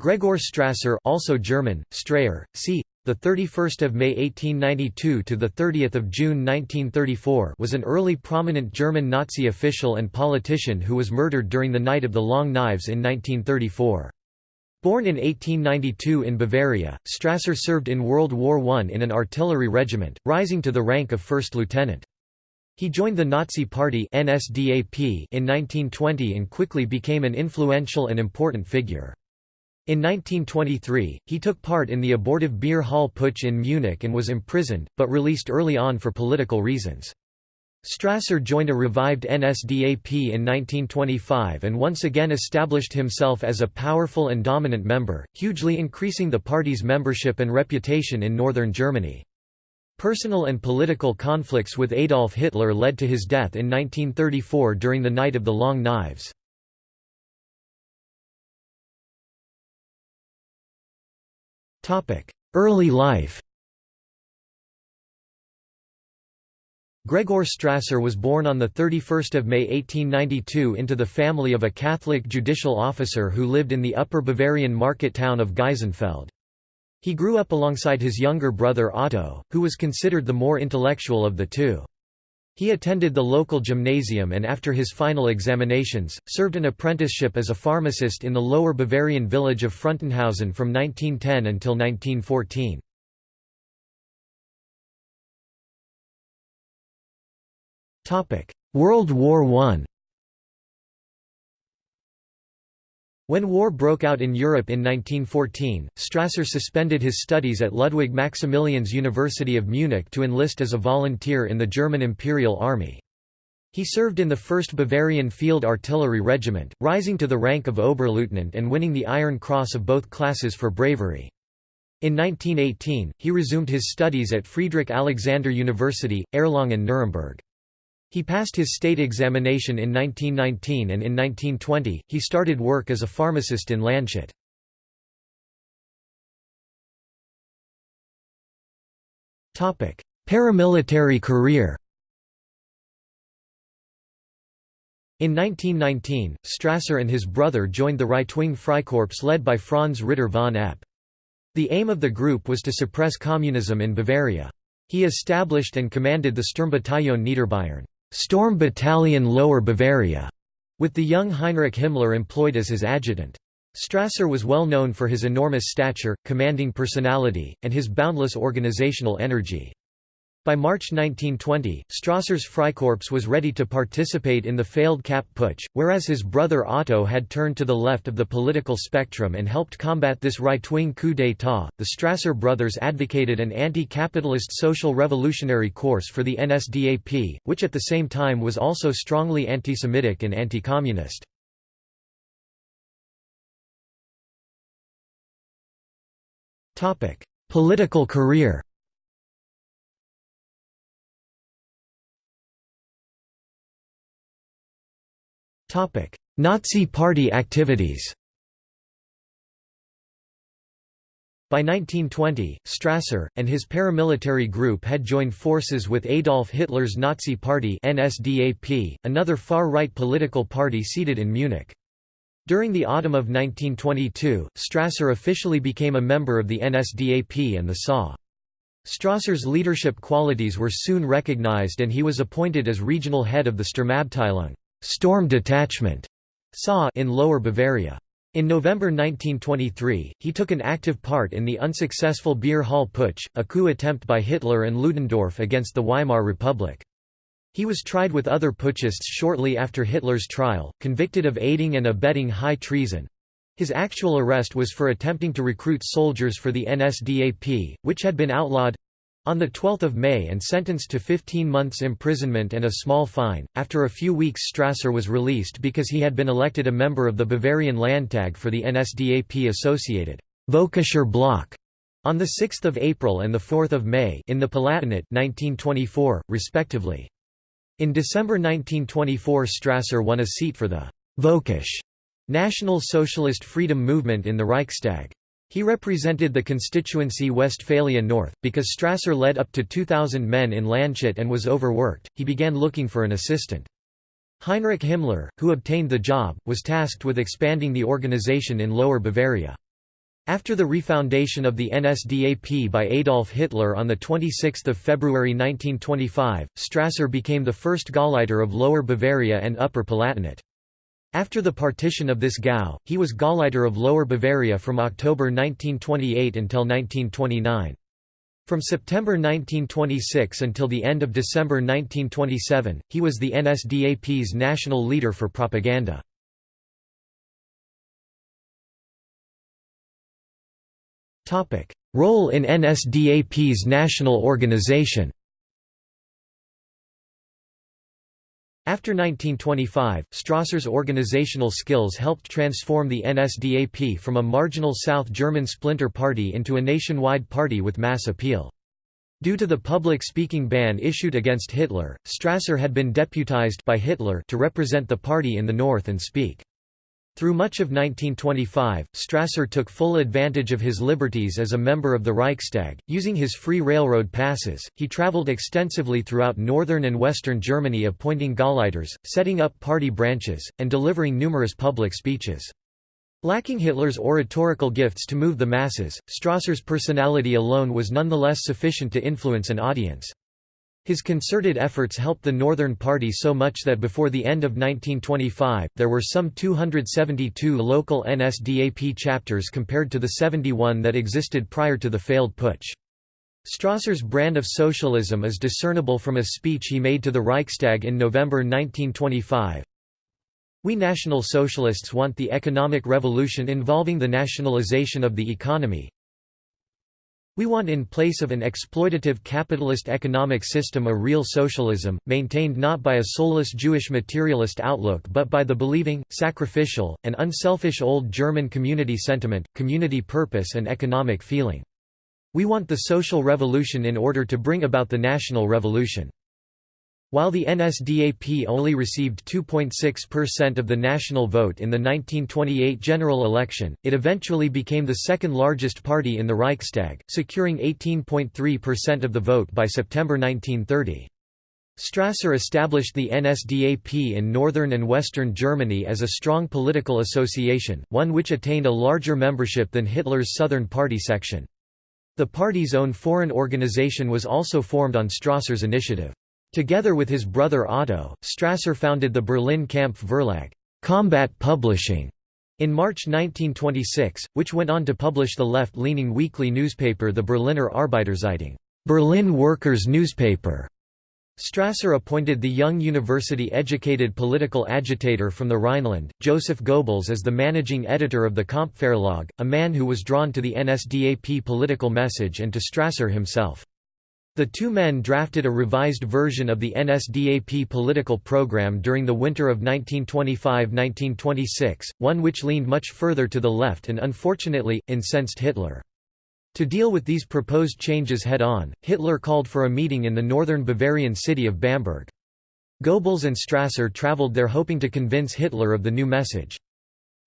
Gregor Strasser also German, Strayer, c. The 31st of May 1892 to the 30th of June 1934 was an early prominent German Nazi official and politician who was murdered during the Night of the Long Knives in 1934. Born in 1892 in Bavaria, Strasser served in World War I in an artillery regiment, rising to the rank of first lieutenant. He joined the Nazi Party NSDAP in 1920 and quickly became an influential and important figure. In 1923, he took part in the abortive beer hall putsch in Munich and was imprisoned, but released early on for political reasons. Strasser joined a revived NSDAP in 1925 and once again established himself as a powerful and dominant member, hugely increasing the party's membership and reputation in northern Germany. Personal and political conflicts with Adolf Hitler led to his death in 1934 during the Night of the Long Knives. Early life Gregor Strasser was born on 31 May 1892 into the family of a Catholic judicial officer who lived in the upper Bavarian market town of Geisenfeld. He grew up alongside his younger brother Otto, who was considered the more intellectual of the two. He attended the local gymnasium and after his final examinations, served an apprenticeship as a pharmacist in the lower Bavarian village of Frontenhausen from 1910 until 1914. World War I When war broke out in Europe in 1914, Strasser suspended his studies at Ludwig Maximilians University of Munich to enlist as a volunteer in the German Imperial Army. He served in the 1st Bavarian Field Artillery Regiment, rising to the rank of Oberleutnant and winning the Iron Cross of both classes for bravery. In 1918, he resumed his studies at Friedrich Alexander University, Erlangen-Nuremberg. He passed his state examination in 1919 and in 1920, he started work as a pharmacist in Landshut. Paramilitary career In 1919, Strasser and his brother joined the right-wing Freikorps led by Franz Ritter von Epp. The aim of the group was to suppress communism in Bavaria. He established and commanded the Sturmbataillon Niederbayern. Storm Battalion Lower Bavaria, with the young Heinrich Himmler employed as his adjutant. Strasser was well known for his enormous stature, commanding personality, and his boundless organizational energy. By March 1920, Strasser's Freikorps was ready to participate in the failed Kapp Putsch, whereas his brother Otto had turned to the left of the political spectrum and helped combat this right-wing coup d'état. The Strasser brothers advocated an anti-capitalist social revolutionary course for the NSDAP, which at the same time was also strongly anti-Semitic and anti-communist. Political career Nazi Party activities By 1920, Strasser, and his paramilitary group had joined forces with Adolf Hitler's Nazi Party NSDAP, another far-right political party seated in Munich. During the autumn of 1922, Strasser officially became a member of the NSDAP and the SA. Strasser's leadership qualities were soon recognized and he was appointed as regional head of the Sturmabteilung. Storm Detachment SA in Lower Bavaria. In November 1923, he took an active part in the unsuccessful Beer Hall Putsch, a coup attempt by Hitler and Ludendorff against the Weimar Republic. He was tried with other putschists shortly after Hitler's trial, convicted of aiding and abetting high treason. His actual arrest was for attempting to recruit soldiers for the NSDAP, which had been outlawed on 12 May and sentenced to 15 months imprisonment and a small fine, after a few weeks Strasser was released because he had been elected a member of the Bavarian Landtag for the NSDAP-associated Völkischer Block on 6 April and 4 May in the Palatinate 1924, respectively. In December 1924 Strasser won a seat for the Völkisch National Socialist Freedom Movement in the Reichstag. He represented the constituency Westphalia North. Because Strasser led up to 2,000 men in Landshut and was overworked, he began looking for an assistant. Heinrich Himmler, who obtained the job, was tasked with expanding the organization in Lower Bavaria. After the refoundation of the NSDAP by Adolf Hitler on 26 February 1925, Strasser became the first Gauleiter of Lower Bavaria and Upper Palatinate. After the partition of this Gau, he was Gauleiter of Lower Bavaria from October 1928 until 1929. From September 1926 until the end of December 1927, he was the NSDAP's national leader for propaganda. Role in NSDAP's national organization After 1925, Strasser's organizational skills helped transform the NSDAP from a marginal South German splinter party into a nationwide party with mass appeal. Due to the public speaking ban issued against Hitler, Strasser had been deputized by Hitler to represent the party in the north and speak. Through much of 1925, Strasser took full advantage of his liberties as a member of the Reichstag, using his free railroad passes. He traveled extensively throughout northern and western Germany appointing Gauleiters, setting up party branches, and delivering numerous public speeches. Lacking Hitler's oratorical gifts to move the masses, Strasser's personality alone was nonetheless sufficient to influence an audience. His concerted efforts helped the Northern Party so much that before the end of 1925, there were some 272 local NSDAP chapters compared to the 71 that existed prior to the failed putsch. Strasser's brand of socialism is discernible from a speech he made to the Reichstag in November 1925. We National Socialists want the economic revolution involving the nationalization of the economy, we want in place of an exploitative capitalist economic system a real socialism, maintained not by a soulless Jewish materialist outlook but by the believing, sacrificial, and unselfish old German community sentiment, community purpose and economic feeling. We want the social revolution in order to bring about the national revolution. While the NSDAP only received 2.6% of the national vote in the 1928 general election, it eventually became the second largest party in the Reichstag, securing 18.3% of the vote by September 1930. Strasser established the NSDAP in northern and western Germany as a strong political association, one which attained a larger membership than Hitler's Southern Party section. The party's own foreign organization was also formed on Strasser's initiative. Together with his brother Otto, Strasser founded the Berlin Kampf Verlag combat publishing", in March 1926, which went on to publish the left-leaning weekly newspaper the Berliner Arbeiterzeitung Berlin Workers' Newspaper". Strasser appointed the young university-educated political agitator from the Rhineland, Joseph Goebbels as the managing editor of the Kampfverlag, a man who was drawn to the NSDAP political message and to Strasser himself. The two men drafted a revised version of the NSDAP political program during the winter of 1925–1926, one which leaned much further to the left and unfortunately, incensed Hitler. To deal with these proposed changes head-on, Hitler called for a meeting in the northern Bavarian city of Bamberg. Goebbels and Strasser traveled there hoping to convince Hitler of the new message.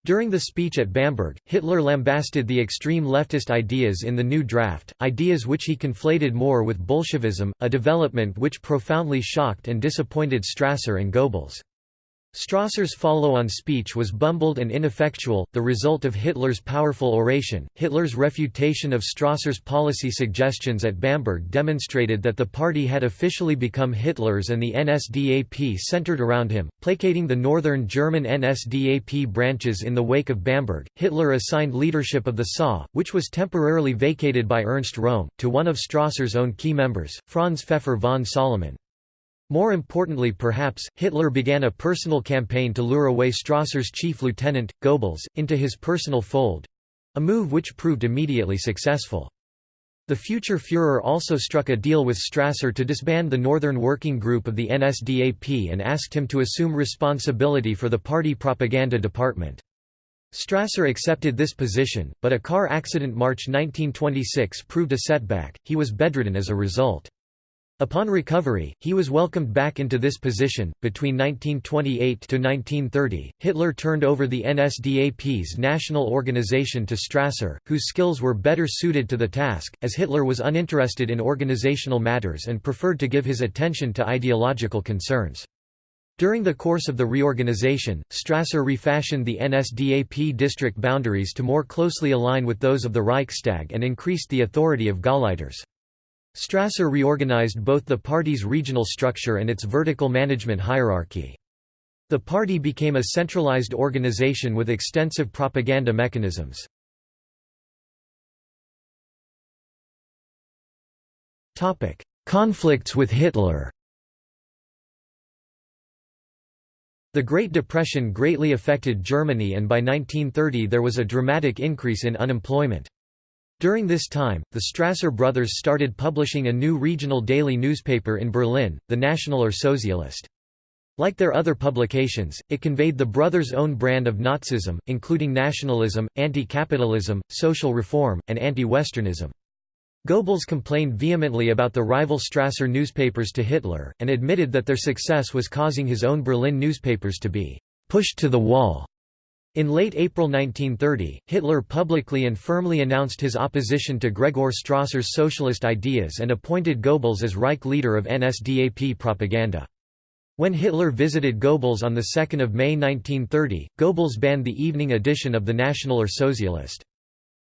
During the speech at Bamberg, Hitler lambasted the extreme leftist ideas in the new draft, ideas which he conflated more with Bolshevism, a development which profoundly shocked and disappointed Strasser and Goebbels. Strasser's follow-on speech was bumbled and ineffectual, the result of Hitler's powerful oration. Hitler's refutation of Strasser's policy suggestions at Bamberg demonstrated that the party had officially become Hitler's and the NSDAP centered around him, placating the northern German NSDAP branches in the wake of Bamberg. Hitler assigned leadership of the SA, which was temporarily vacated by Ernst Röhm, to one of Strasser's own key members, Franz Pfeffer von Salomon. More importantly perhaps, Hitler began a personal campaign to lure away Strasser's chief lieutenant, Goebbels, into his personal fold—a move which proved immediately successful. The future Führer also struck a deal with Strasser to disband the Northern Working Group of the NSDAP and asked him to assume responsibility for the party propaganda department. Strasser accepted this position, but a car accident March 1926 proved a setback, he was bedridden as a result. Upon recovery, he was welcomed back into this position. Between 1928 to 1930, Hitler turned over the NSDAP's national organization to Strasser, whose skills were better suited to the task, as Hitler was uninterested in organizational matters and preferred to give his attention to ideological concerns. During the course of the reorganization, Strasser refashioned the NSDAP district boundaries to more closely align with those of the Reichstag and increased the authority of Gauleiters. Strasser reorganized both the party's regional structure and its vertical management hierarchy. The party became a centralized organization with extensive propaganda mechanisms. Conflicts with Hitler The Great Depression greatly affected Germany and by 1930 there was a dramatic increase in unemployment. During this time, the Strasser brothers started publishing a new regional daily newspaper in Berlin, the Nationaler Sozialist. Like their other publications, it conveyed the brothers' own brand of Nazism, including nationalism, anti-capitalism, social reform, and anti-Westernism. Goebbels complained vehemently about the rival Strasser newspapers to Hitler, and admitted that their success was causing his own Berlin newspapers to be pushed to the wall. In late April 1930, Hitler publicly and firmly announced his opposition to Gregor Strasser's socialist ideas and appointed Goebbels as Reich leader of NSDAP propaganda. When Hitler visited Goebbels on 2 May 1930, Goebbels banned the evening edition of the Nationaler Sozialist.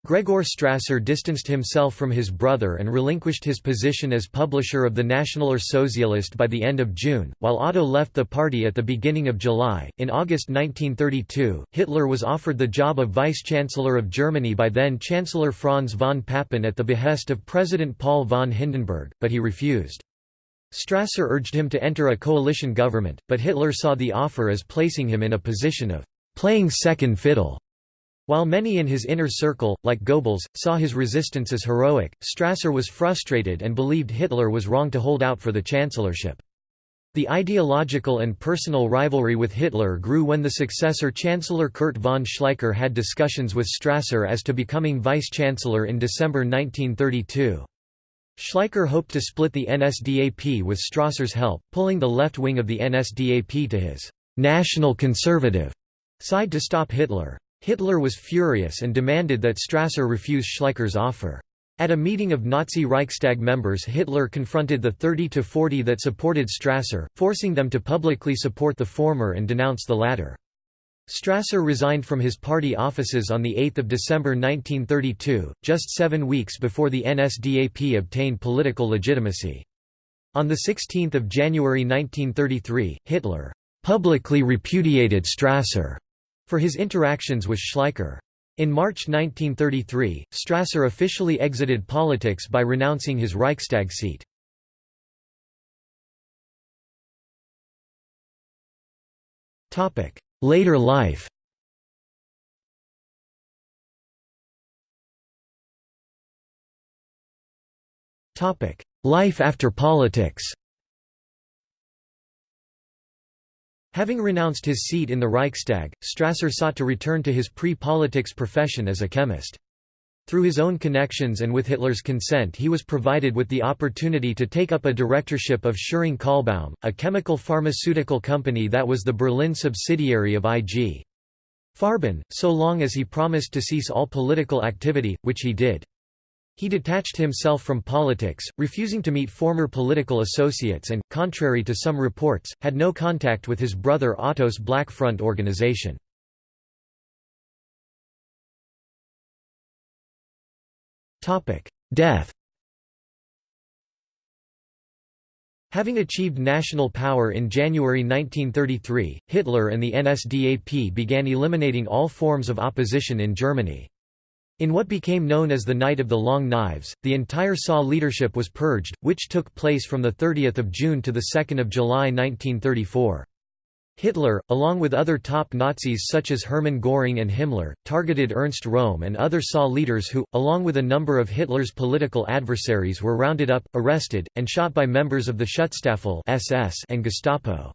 Gregor Strasser distanced himself from his brother and relinquished his position as publisher of the Nationaler Sozialist by the end of June, while Otto left the party at the beginning of July. In August 1932, Hitler was offered the job of Vice Chancellor of Germany by then Chancellor Franz von Papen at the behest of President Paul von Hindenburg, but he refused. Strasser urged him to enter a coalition government, but Hitler saw the offer as placing him in a position of playing second fiddle. While many in his inner circle, like Goebbels, saw his resistance as heroic, Strasser was frustrated and believed Hitler was wrong to hold out for the chancellorship. The ideological and personal rivalry with Hitler grew when the successor Chancellor Kurt von Schleicher had discussions with Strasser as to becoming vice-chancellor in December 1932. Schleicher hoped to split the NSDAP with Strasser's help, pulling the left wing of the NSDAP to his «national conservative» side to stop Hitler. Hitler was furious and demanded that Strasser refuse Schleicher's offer. At a meeting of Nazi Reichstag members Hitler confronted the 30 to 40 that supported Strasser, forcing them to publicly support the former and denounce the latter. Strasser resigned from his party offices on 8 December 1932, just seven weeks before the NSDAP obtained political legitimacy. On 16 January 1933, Hitler publicly repudiated Strasser for his interactions with Schleicher. In March 1933, Strasser officially exited politics by renouncing his Reichstag seat. Later life Life after politics Having renounced his seat in the Reichstag, Strasser sought to return to his pre-politics profession as a chemist. Through his own connections and with Hitler's consent he was provided with the opportunity to take up a directorship of Schering Kahlbaum, a chemical pharmaceutical company that was the Berlin subsidiary of IG. Farben, so long as he promised to cease all political activity, which he did. He detached himself from politics, refusing to meet former political associates and, contrary to some reports, had no contact with his brother Otto's Black Front organization. Death Having achieved national power in January 1933, Hitler and the NSDAP began eliminating all forms of opposition in Germany. In what became known as the Night of the Long Knives, the entire SA leadership was purged, which took place from 30 June to 2 July 1934. Hitler, along with other top Nazis such as Hermann Göring and Himmler, targeted Ernst Röhm and other SA leaders who, along with a number of Hitler's political adversaries were rounded up, arrested, and shot by members of the Schutzstaffel SS and Gestapo.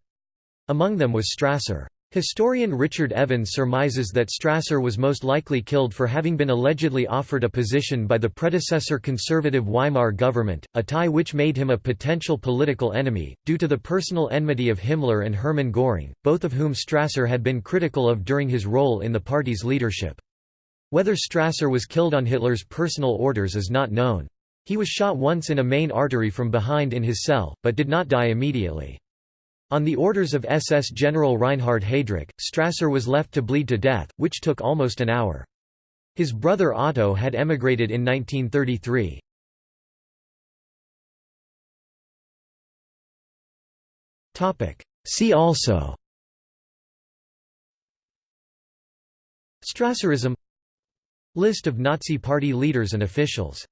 Among them was Strasser. Historian Richard Evans surmises that Strasser was most likely killed for having been allegedly offered a position by the predecessor conservative Weimar government, a tie which made him a potential political enemy, due to the personal enmity of Himmler and Hermann Göring, both of whom Strasser had been critical of during his role in the party's leadership. Whether Strasser was killed on Hitler's personal orders is not known. He was shot once in a main artery from behind in his cell, but did not die immediately. On the orders of SS General Reinhard Heydrich, Strasser was left to bleed to death, which took almost an hour. His brother Otto had emigrated in 1933. See also Strasserism List of Nazi Party leaders and officials